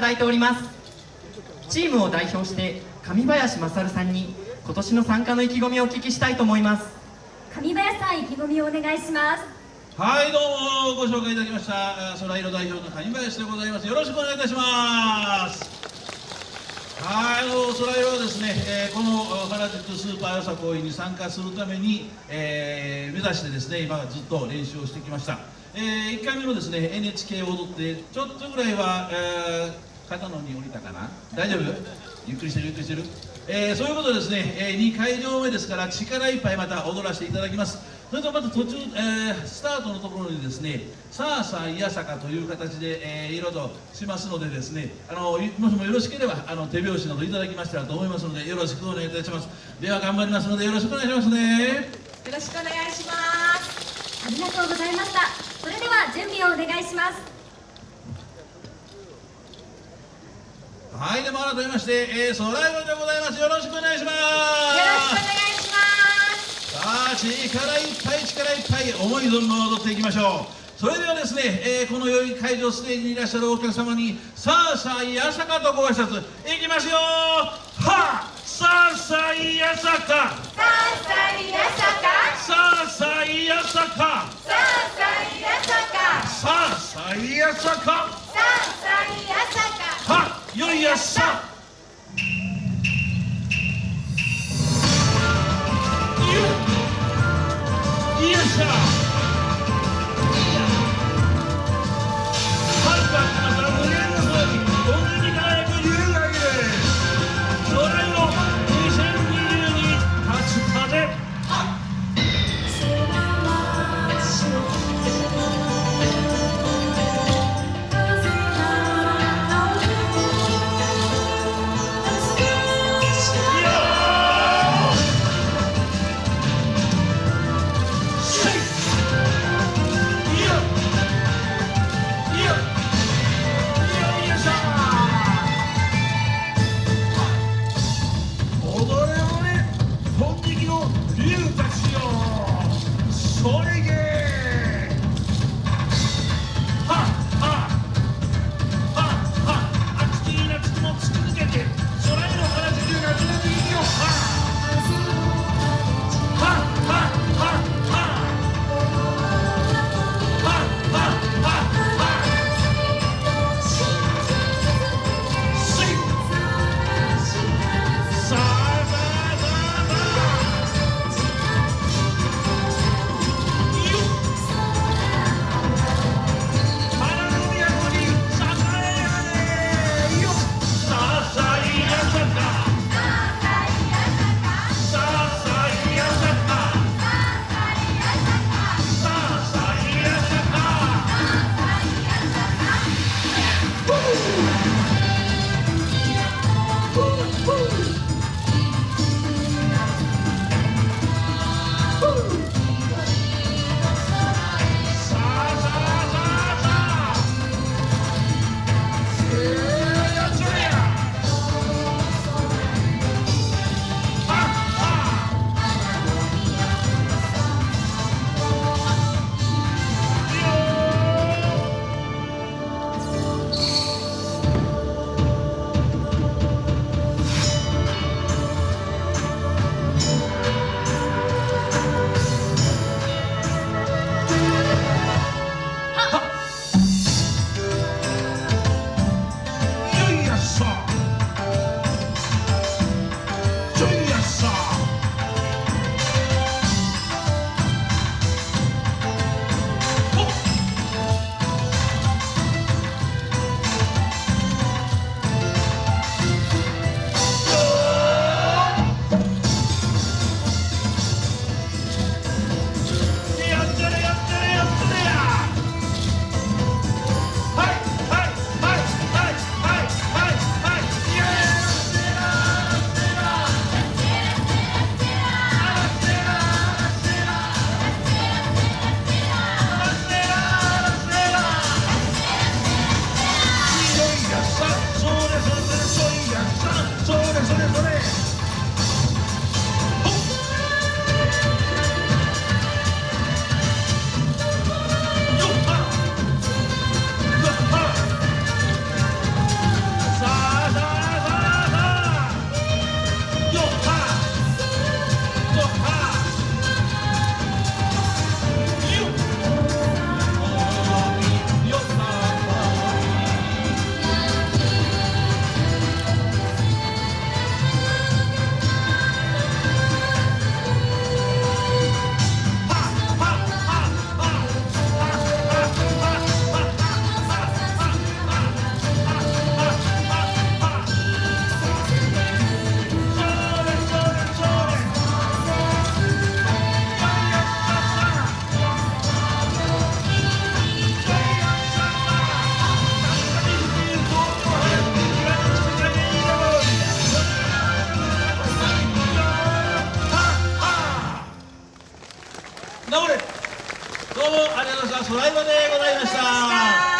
ただいております。チームを代表して上林勝さんに今年の参加の意気込みをお聞きしたいと思います。上林さん意気込みをお願いします。はいどうもご紹介いただきました空色代表の上林でございます。よろしくお願いいたします。はいあの空色はですね、えー、この原宿スーパーよさこいに参加するために、えー、目指してですね今ずっと練習をしてきました。えー、1回目のですね NHK を踊ってちょっとぐらいは、えー、肩のに降りたかな？大丈夫？ゆっくりしてる？ゆっくりしてる、えー、そういうことですね、えー、2会場目ですから力いっぱいまた踊らせていただきます。それとまた途中、えー、スタートのところにですねさあさあいやさかという形で、えー、いろいろとしますのでですねあのもしもよろしければあの手拍子などいただきましたらと思いますのでよろしくお願いいたします。では頑張りますのでよろしくお願いしますね。よろしくお願いします。ありがとうございました。それでは準備をお願いします。はいでも改めまして、えー、ソライブでございます。よろしくお願いします。よろしくお願いします。さあ力いっぱい力いっぱい思い存分踊っていきましょう。それではですね、えー、この良い会場ステージにいらっしゃるお客様にさあさあいやさかとご挨拶いきますよ。はあさあさあいやさか。さあさあいやさか。さあさあいやさか。さあさあいやさか。さあさあやさかはトライバでございました。